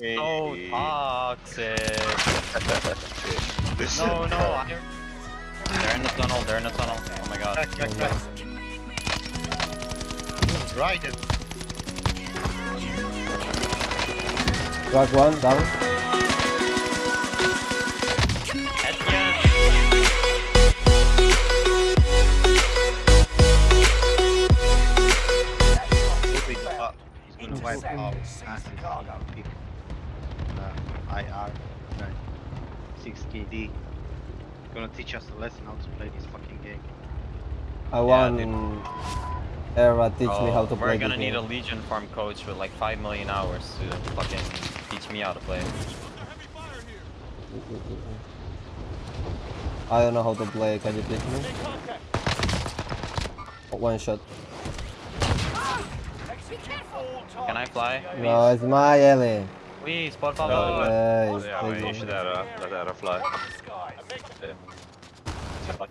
so toxic. no, no. I... They're in the tunnel. They're in the tunnel. Oh my god. Back, back, back. Right. it. Crack one, down. Headshot. He's gonna wipe out Assis pick uh, IR right. 6 KD. Gonna teach us a lesson how to play this fucking game. I want Era teach me Oh, how to play. we're gonna the need game. a Legion farm coach with like 5 million hours to fucking teach me how to play. I don't know how to play, can you teach me? One shot. Can I fly? No, it's my alley. Please, por No, favor. Nice, Yeah, thank we you. should let her, let her fly. Fuck.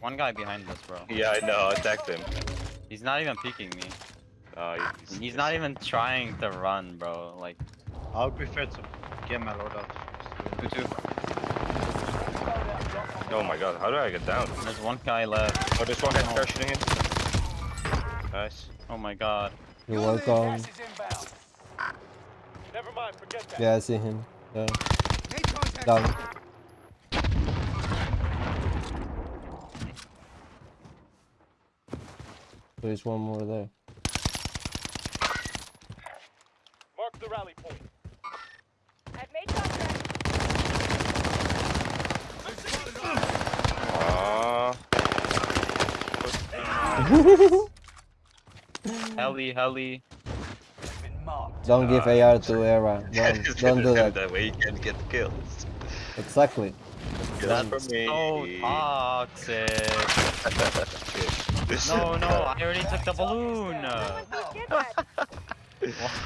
One guy behind us, bro. Yeah, I know, I attacked him. He's not even peeking me. Uh, he's, He's not even trying to run, bro. Like, I would prefer to get my loadout first. 2 2. Oh my god, how do I get down? There's one guy left. Oh, there's one guy oh. parachuting in. Nice. Oh my god. You're welcome. Never mind, forget that. Yeah, I see him. Yeah. Down. There's one more there. Mark the rally point. Heli, heli. Don't give AR to uh, Era. Don't, don't do that. That way you can get kills. Exactly. Kills That's for me. so toxic. No, no, I already took the balloon. Someone did that.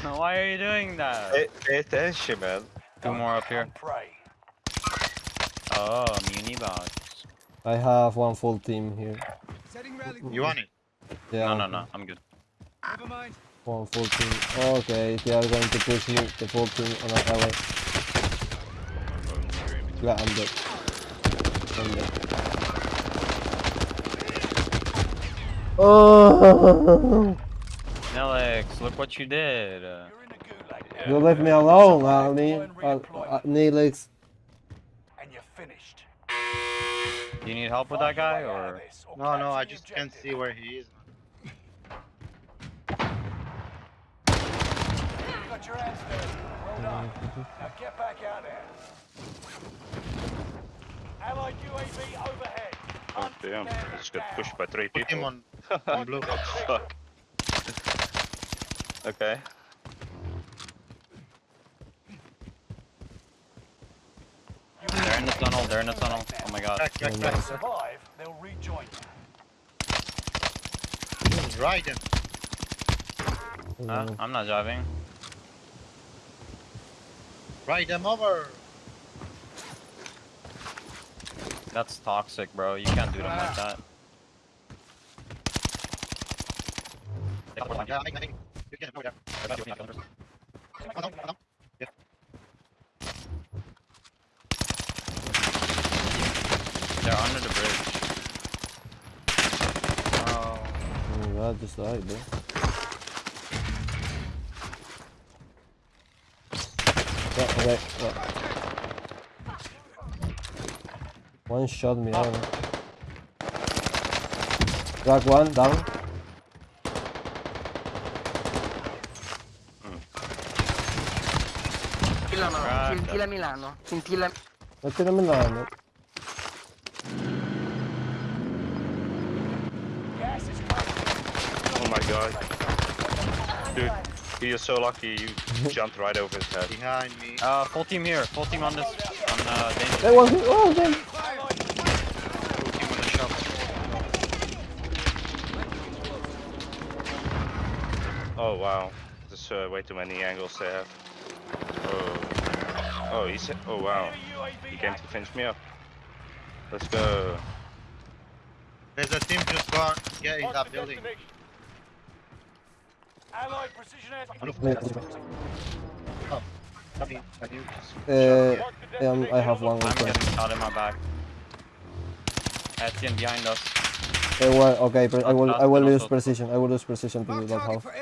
Why why are you doing that? Pay, pay attention, man. Two more up here. Prey. Oh, muni box. I have one full team here. You want it? Yeah. No, no, no, I'm good. One full team. Okay, they are going to push me, the full team on our alley. Yeah, I'm dead. I'm dead. Oh! Nelix, look what you did. Uh, You're in a gulag You left me alone, Ali. Uh, do you need help with that guy or? No, no, I just can't see where he is. Got your hands dirty. Well done. Now get back out there. Allied UAV overhead. Oh damn, I just got pushed by three Put him people. on, on blue. Fuck. Okay. In the tunnel. They're in the tunnel. Oh my god. Back, back, If back. they survive, they'll rejoin you. Right. it. Huh? I'm not driving. Ride them over. That's toxic, bro. You can't do them like that. Yeah, I think you can go there. Oh, no, no. Yeah. They're under the bridge. Oh. God, just died, bro. Yeah, okay. Yeah. One shot me down. Crack one, down. Scintilla no, scintilla Milano, scintilla Mettilo a Milano. Gas is closing. Oh my god. Dude, he is so lucky you jumped right over his head. Behind me. Uh, full team here. Full team on this. On uh, danger. That was oh damn. Full team on the shop. Oh wow. There's uh, way too many angles to have. Oh. Oh, he's. Oh wow. Enemy He came to finish me up. Let's go. There's a team just gone. Get in that building. Destination. Allied precision air. Can you, can you just Uh, um, I have destination one. I'm getting shot in my back. Etienne behind us. Uh, well, okay, pre- I will. I will Last use precision. I will use precision to do that half. We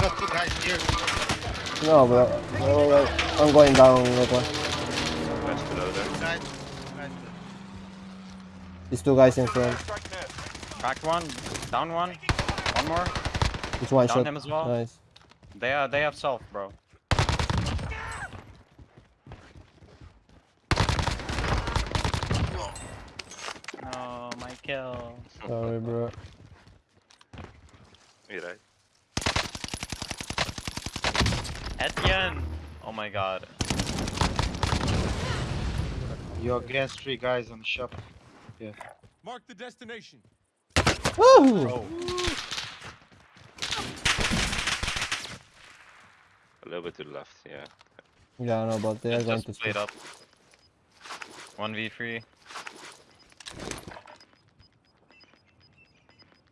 got two guys here. No, bro. No, no, I'm going down. That one. That's below there. Two guys. These two guys in front. Strike there. Cracked one. Down one. One more. It's one Down shot. him as well. Nice. They are, they have self, bro. No, my kill. Sorry, bro. You right. Etienne! Oh my god. You're against three guys on the shop. Yeah. Mark the destination. Woo! Little bit to the left, yeah. Yeah, no, but they are Just, going to played split. up. 1v3.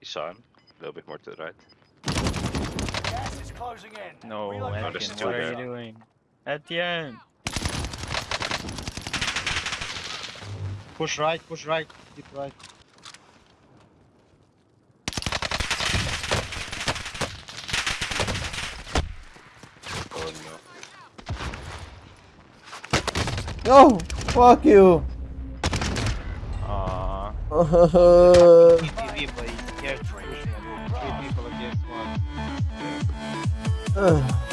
You saw him. A little bit more to the right. Gas is closing in. No, Relocating there's Etienne, two what are there. you doing? Etienne! Push right, push right, keep right. Oh no. No! Fuck you! Aww. TV, but he's scared to push one. People against one. Ugh.